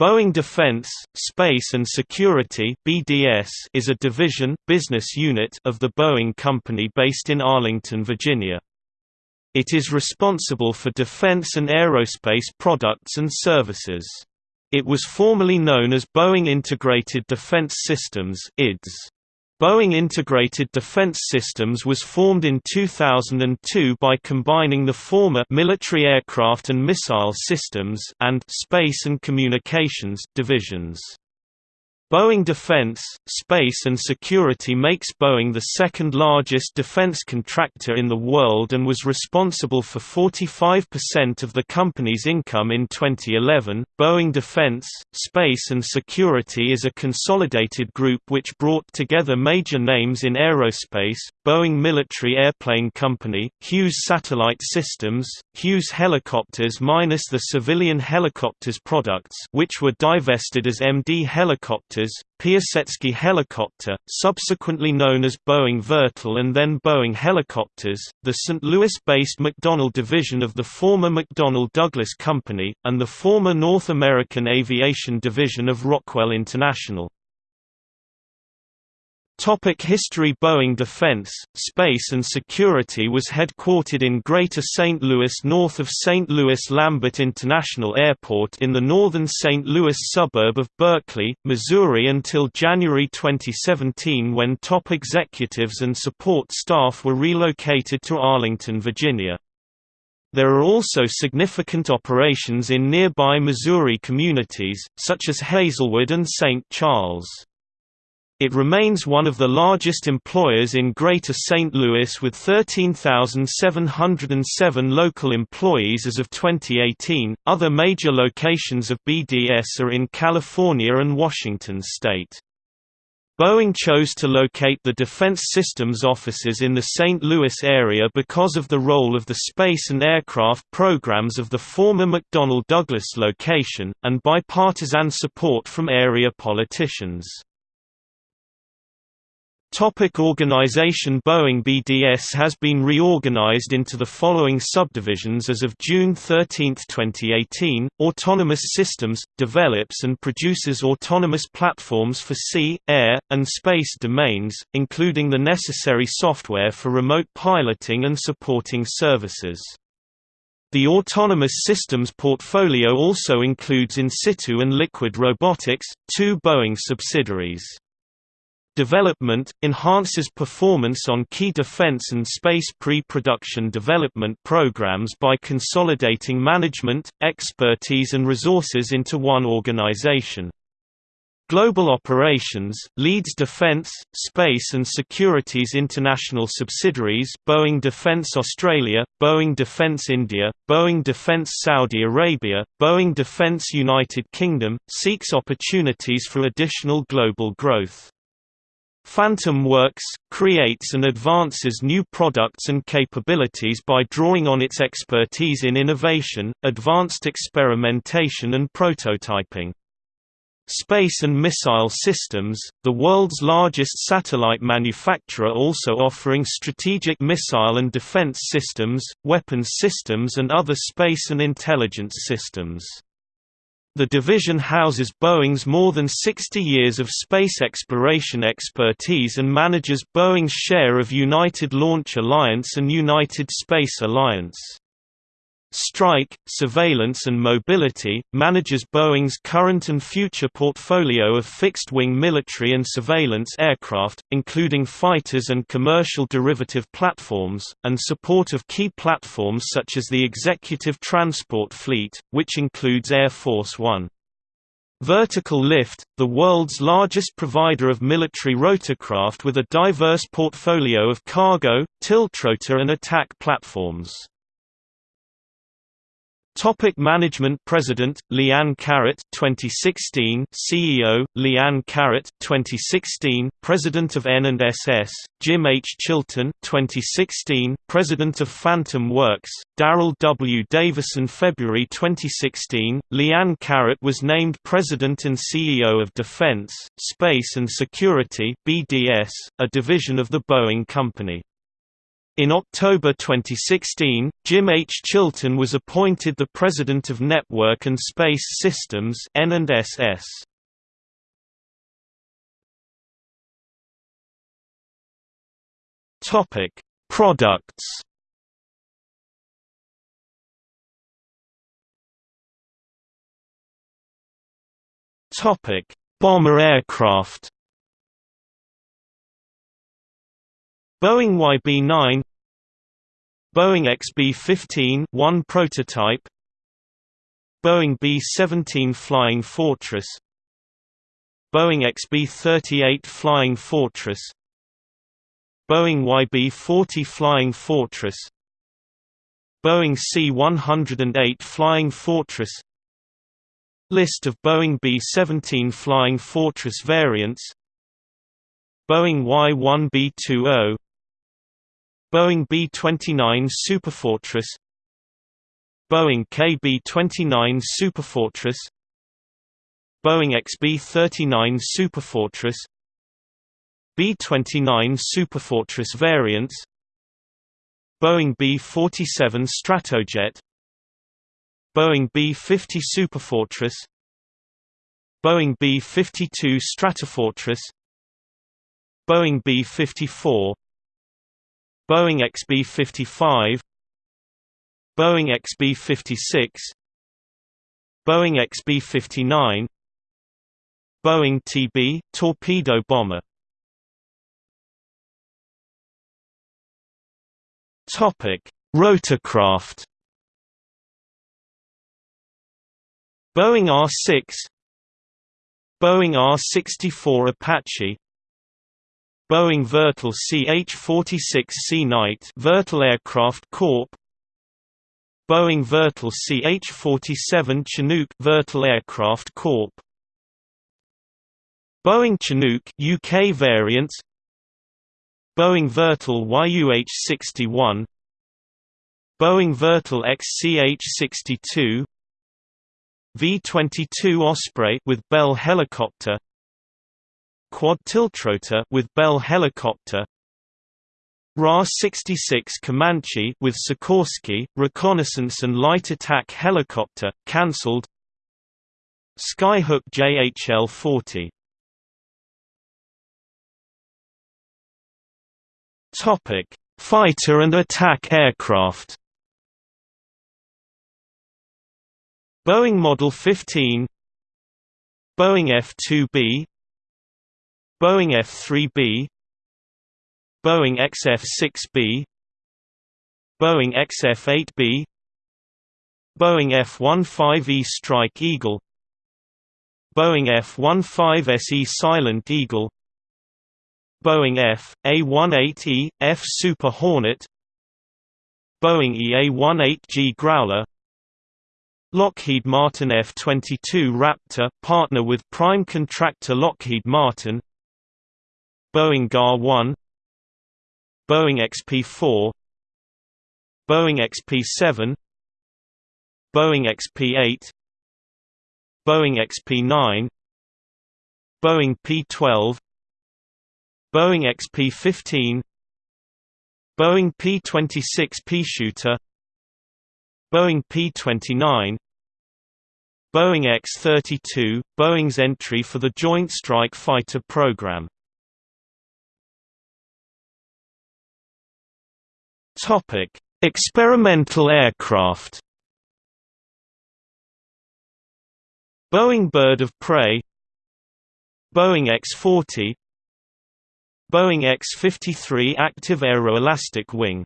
Boeing Defense, Space and Security (BDS) is a division business unit of the Boeing Company based in Arlington, Virginia. It is responsible for defense and aerospace products and services. It was formerly known as Boeing Integrated Defense Systems (IDS). Boeing Integrated Defense Systems was formed in 2002 by combining the former Military Aircraft and Missile Systems and Space and Communications divisions. Boeing Defense, Space and Security makes Boeing the second largest defense contractor in the world and was responsible for 45% of the company's income in 2011. Boeing Defense, Space and Security is a consolidated group which brought together major names in aerospace, Boeing Military Airplane Company, Hughes Satellite Systems, Hughes Helicopters minus the civilian helicopters products which were divested as MD Helicopters helicopters, Piasecki helicopter, subsequently known as Boeing Vertol and then Boeing Helicopters, the St. Louis-based McDonnell division of the former McDonnell Douglas Company, and the former North American Aviation division of Rockwell International. Topic History Boeing Defense, Space and Security was headquartered in Greater St. Louis north of St. Louis-Lambert International Airport in the northern St. Louis suburb of Berkeley, Missouri until January 2017 when top executives and support staff were relocated to Arlington, Virginia. There are also significant operations in nearby Missouri communities, such as Hazelwood and St. Charles. It remains one of the largest employers in Greater St. Louis with 13,707 local employees as of 2018. Other major locations of BDS are in California and Washington state. Boeing chose to locate the Defense Systems offices in the St. Louis area because of the role of the space and aircraft programs of the former McDonnell Douglas location, and bipartisan support from area politicians. Topic organization Boeing BDS has been reorganized into the following subdivisions as of June 13, 2018. Autonomous Systems develops and produces autonomous platforms for sea, air, and space domains, including the necessary software for remote piloting and supporting services. The autonomous systems portfolio also includes Insitu and liquid robotics, two Boeing subsidiaries. Development – enhances performance on key defense and space pre-production development programs by consolidating management, expertise and resources into one organization. Global Operations, leads Defence, Space and Security's international subsidiaries Boeing Defence Australia, Boeing Defence India, Boeing Defence Saudi Arabia, Boeing Defence United Kingdom, seeks opportunities for additional global growth. Phantom Works, creates and advances new products and capabilities by drawing on its expertise in innovation, advanced experimentation and prototyping. Space and Missile Systems, the world's largest satellite manufacturer also offering strategic missile and defense systems, weapons systems and other space and intelligence systems. The division houses Boeing's more than 60 years of space exploration expertise and manages Boeing's share of United Launch Alliance and United Space Alliance. Strike, Surveillance and Mobility, manages Boeing's current and future portfolio of fixed-wing military and surveillance aircraft, including fighters and commercial derivative platforms, and support of key platforms such as the Executive Transport Fleet, which includes Air Force One. Vertical Lift, the world's largest provider of military rotorcraft with a diverse portfolio of cargo, tiltrotor and attack platforms. Topic Management President Leanne Caret 2016 CEO Leanne Caret 2016 President of N&SS Jim H. Chilton 2016 President of Phantom Works Daryl W. Davison February 2016 Leanne Caret was named President and CEO of Defense Space and Security BDS a division of the Boeing Company In October 2016, Jim H. Chilton was appointed the President of Network and Space Systems N&SS. Topic: Products. Topic: Bomber aircraft. Boeing YB-9 Boeing XB-15 one prototype Boeing B-17 Flying Fortress Boeing XB-38 Flying Fortress Boeing YB-40 Flying Fortress Boeing C-108 Flying Fortress. List of Boeing B-17 Flying Fortress variants. Boeing Y-1B20 Boeing B-29 Superfortress Boeing KB-29 Superfortress Boeing XB-39 Superfortress B-29 Superfortress variants Boeing B-47 Stratojet Boeing B-50 Superfortress Boeing B-52 Stratofortress Boeing B-54 Boeing XB-55 Boeing XB-56 Boeing XB-59 Boeing TB torpedo bomber. Topic Rotorcraft. Boeing R-6 Boeing AH-64 Apache Boeing Vertol CH-46 Sea Knight Vertol Aircraft Corp. Boeing Vertol CH-47 Chinook Vertol Aircraft Corp. Boeing Chinook UK variant Boeing Vertol YUH-61 Boeing Vertol XCH-62 V-22 Osprey with Bell helicopter quad tiltrotor with Bell helicopter RAH-66 Comanche with Sikorsky, reconnaissance and light attack helicopter, cancelled Skyhook JHL-40 Fighter and attack aircraft. Boeing Model 15 Boeing F-2B Boeing F-3B Boeing XF-6B Boeing XF-8B Boeing F-15E Strike Eagle Boeing F-15SE Silent Eagle Boeing F.A-18E, F Super Hornet Boeing EA-18G Growler Lockheed Martin F-22 Raptor partner with prime contractor Lockheed Martin Boeing GAR-1 Boeing XP-4 Boeing XP-7 Boeing XP-8 Boeing XP-9 Boeing P-12 Boeing XP-15 Boeing P-26 Peashooter Boeing P-29 Boeing X-32 – Boeing's entry for the Joint Strike Fighter program Topic: Experimental aircraft. Boeing Bird of Prey Boeing X-40 Boeing X-53 Active Aeroelastic Wing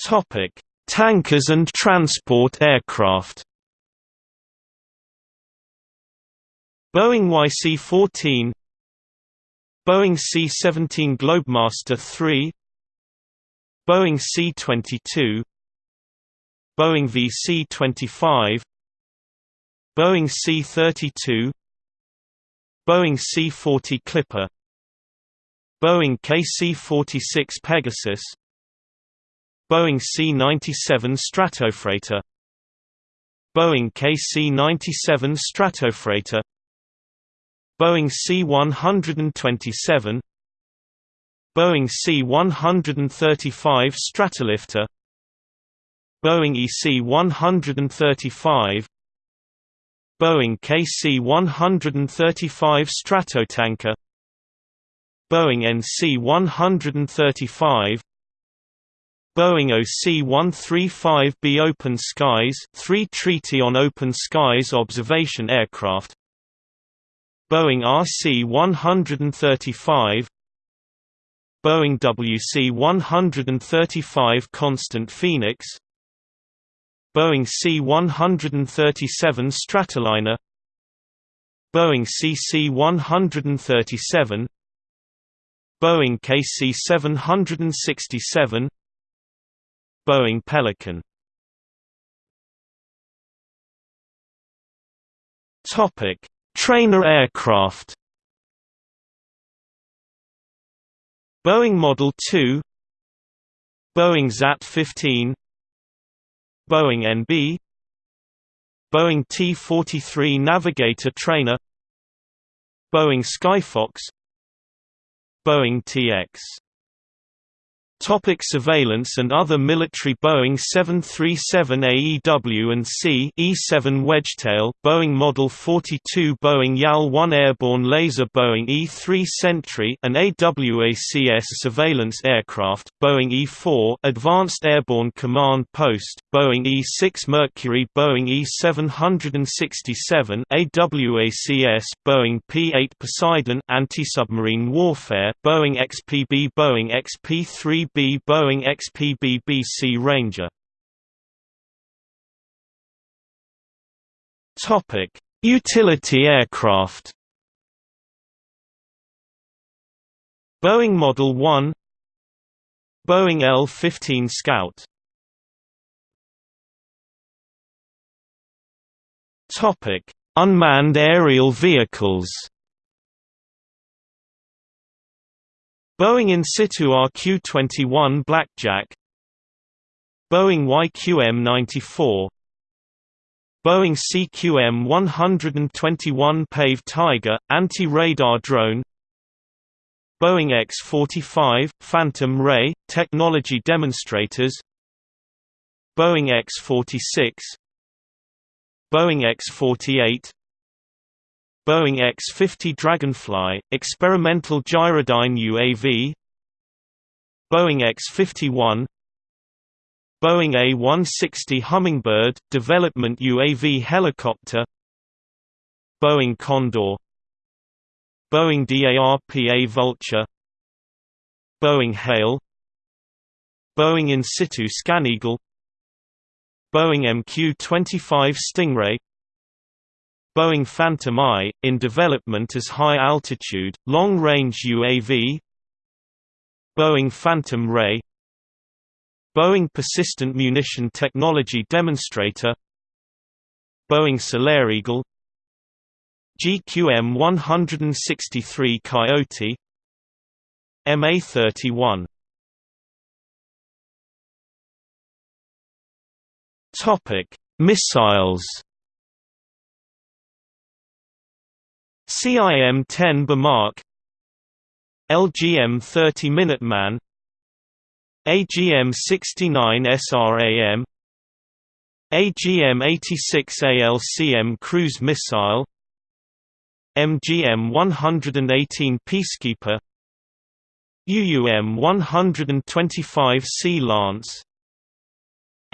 Topic: Tankers and transport aircraft. Boeing YC-14 Boeing C-17 Globemaster III Boeing C-22 Boeing VC-25 Boeing C-32 Boeing C-40 Clipper Boeing KC-46 Pegasus Boeing C-97 Stratofreighter Boeing KC-97 Stratofreighter Boeing C-127 Boeing C-135 Stratolifter Boeing EC-135 Boeing KC-135 Stratotanker Boeing NC-135 Boeing OC-135B Open Skies 3 Treaty on Open Skies observation aircraft Boeing RC-135 Boeing WC-135 Constant Phoenix Boeing C-137 Stratoliner Boeing CC-137 Boeing KC-767 Boeing Pelican. Topic: Trainer aircraft. Boeing Model 2, Boeing ZAT-15, Boeing NB, Boeing T-43 Navigator Trainer, Boeing Skyfox, Boeing TX Topic surveillance and other military Boeing 737 AEW and C E-7 Wedgetail, Boeing Model 42 Boeing YAL-1 Airborne Laser Boeing E-3 Sentry an AWACS surveillance aircraft, Boeing E-4 Advanced Airborne Command Post, Boeing E-6 Mercury Boeing E-767 AWACS Boeing P-8 Poseidon anti-submarine warfare, Boeing XPB Boeing XP-3 B Boeing XPB-BC Ranger. Topic: Utility aircraft. Boeing Model 1 Boeing L-15 Scout Topic: Unmanned aerial vehicles Boeing Insitu RQ-21 Blackjack Boeing YQM-94 Boeing CQM-121 Pave Tiger, anti-radar drone Boeing X-45, Phantom Ray, technology demonstrators Boeing X-46 Boeing X-48 Boeing X-50 Dragonfly, experimental gyrodyne UAV Boeing X-51 Boeing A-160 Hummingbird, development UAV helicopter Boeing Condor Boeing DARPA Vulture Boeing Hale Boeing Insitu ScanEagle Boeing MQ-25 Stingray Boeing Phantom Eye, in development as high-altitude, long-range UAV Boeing Phantom Ray Boeing Persistent Munition Technology Demonstrator Boeing Solar Eagle GQM-163 Coyote MA-31 Missiles CIM-10 Bomarc LGM-30 Minuteman AGM-69 SRAM AGM-86 ALCM cruise missile MGM-118 Peacekeeper UUM-125 Sea Lance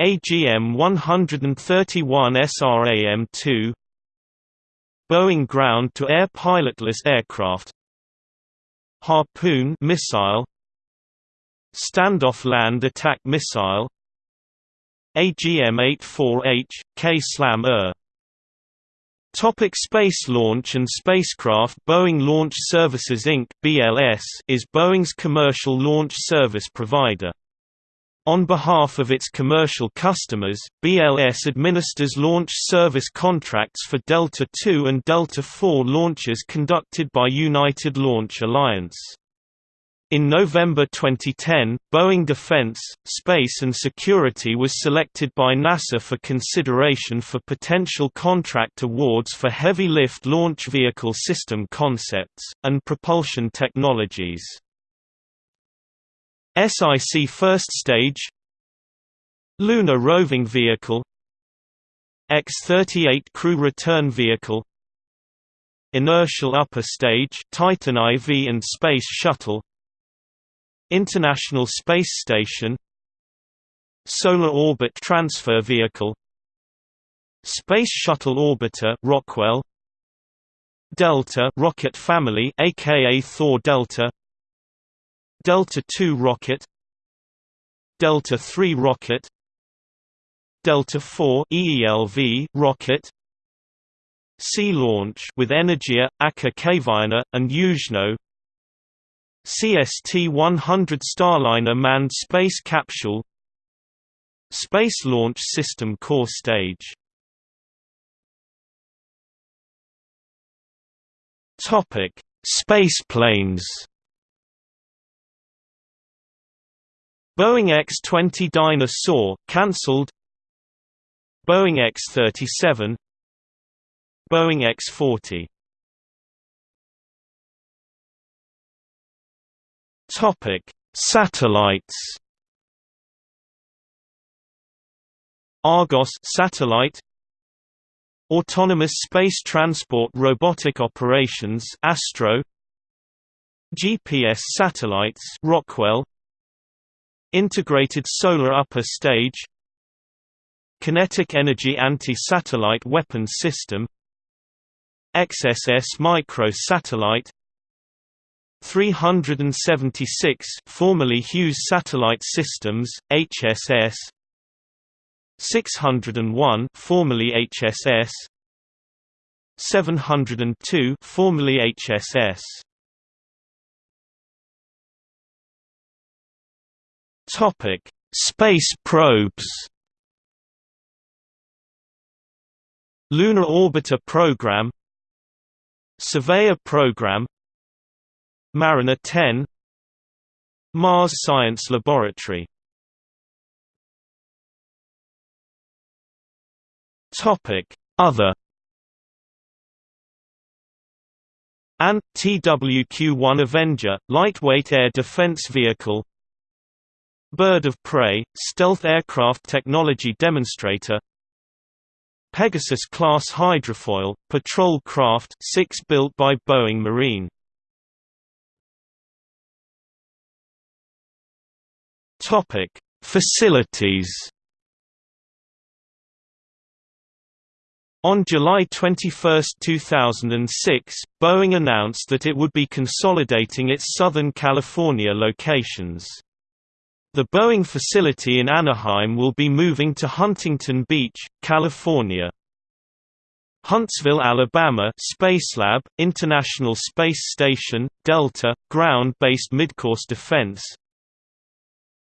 AGM-131 SRAM-2 Boeing ground-to-air pilotless aircraft Harpoon missile Standoff land attack missile AGM-84H, K-SLAM-ER Topic space launch and spacecraft Boeing Launch Services Inc. BLS is Boeing's commercial launch service provider. On behalf of its commercial customers, BLS administers launch service contracts for Delta II and Delta IV launches conducted by United Launch Alliance. In November 2010, Boeing Defense, Space and Security was selected by NASA for consideration for potential contract awards for heavy lift launch vehicle system concepts, and propulsion technologies. SIC First Stage Lunar Roving Vehicle X-38 Crew Return Vehicle Inertial Upper Stage Titan IV and Space Shuttle International Space Station Solar Orbit Transfer Vehicle Space Shuttle Orbiter Rockwell Delta rocket family aka Thor Delta Delta II rocket Delta III rocket Delta IV EELV rocket Sea launch with Energia, Aker Kvaerner, and Yuzhno CST-100 Starliner manned space capsule Space Launch System core stage Topic: Spaceplanes. Boeing X-20 Dyna-Soar cancelled. Boeing X-37. Boeing X-40. Topic: Satellites. Argos satellite Autonomous Space Transport Robotic Operations Astro GPS Satellites Rockwell Integrated Solar Upper Stage Kinetic Energy Anti-Satellite Weapons System XSS Micro Satellite 376 formerly Hughes Satellite Systems HSS 601 formerly HSS 702 formerly HSS Topic Space probes. Lunar Orbiter Program. Surveyor Program. Mariner 10 Mars Science Laboratory. Topic: Other. And TWQ-1 Avenger, lightweight air defense vehicle Bird of Prey, stealth aircraft technology demonstrator Pegasus-class hydrofoil, patrol craft 6 built by Boeing Marine Facilities On July 21, 2006, Boeing announced that it would be consolidating its Southern California locations. The Boeing facility in Anaheim will be moving to Huntington Beach, California. Huntsville, Alabama Spacelab, International Space Station, Delta, ground-based midcourse defense.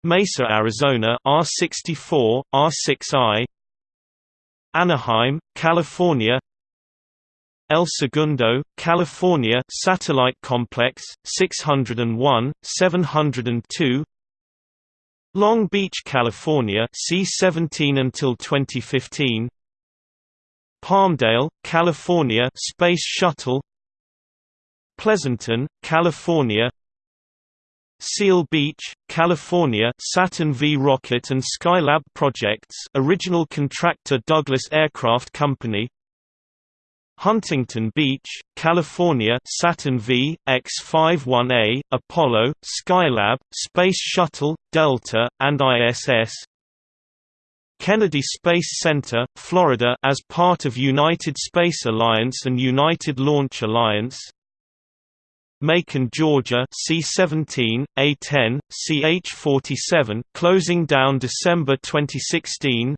Mesa, Arizona R64, R6I Anaheim, California. El Segundo, California Satellite Complex, 601, 702 Long Beach, California C-17 until 2015 Palmdale, California Space Shuttle. Pleasanton, California. Seal Beach, California Saturn V rocket and Skylab projects original contractor Douglas Aircraft Company Huntington Beach, California Saturn V, X-51A, Apollo, Skylab, Space Shuttle, Delta, and ISS Kennedy Space Center, Florida as part of United Space Alliance and United Launch Alliance. Macon, Georgia C17, A10, CH47 closing down December 2016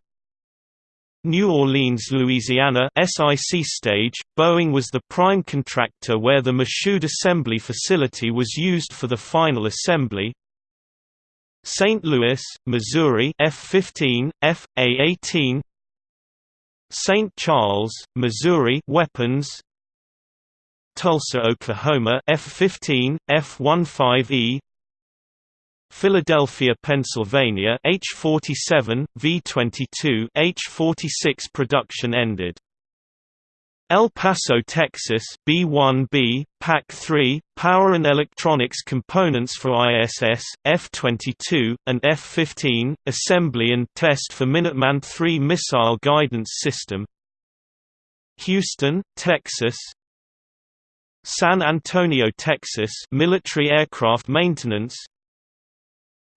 New Orleans, Louisiana SIC stage, Boeing was the prime contractor where the Michoud assembly facility was used for the final assembly St. Louis, Missouri F-15, F, A-18 St. Charles, Missouri weapons Tulsa, Oklahoma F-15, F-15E Philadelphia, Pennsylvania H-47, V-22 H-46 production ended. El Paso, Texas B-1B, PAC-3, Power and Electronics Components for ISS, F-22, and F-15, Assembly and Test for Minuteman III Missile Guidance System. Houston, Texas. San Antonio, Texas Military Aircraft Maintenance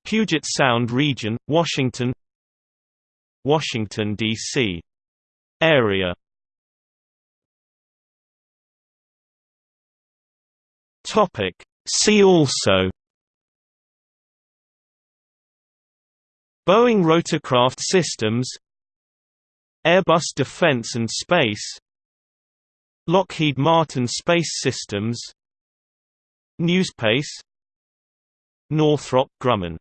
Puget Sound Region, Washington Washington, D.C. Area. See also Boeing rotorcraft systems Airbus Defence and Space Lockheed Martin Space Systems Newspace Northrop Grumman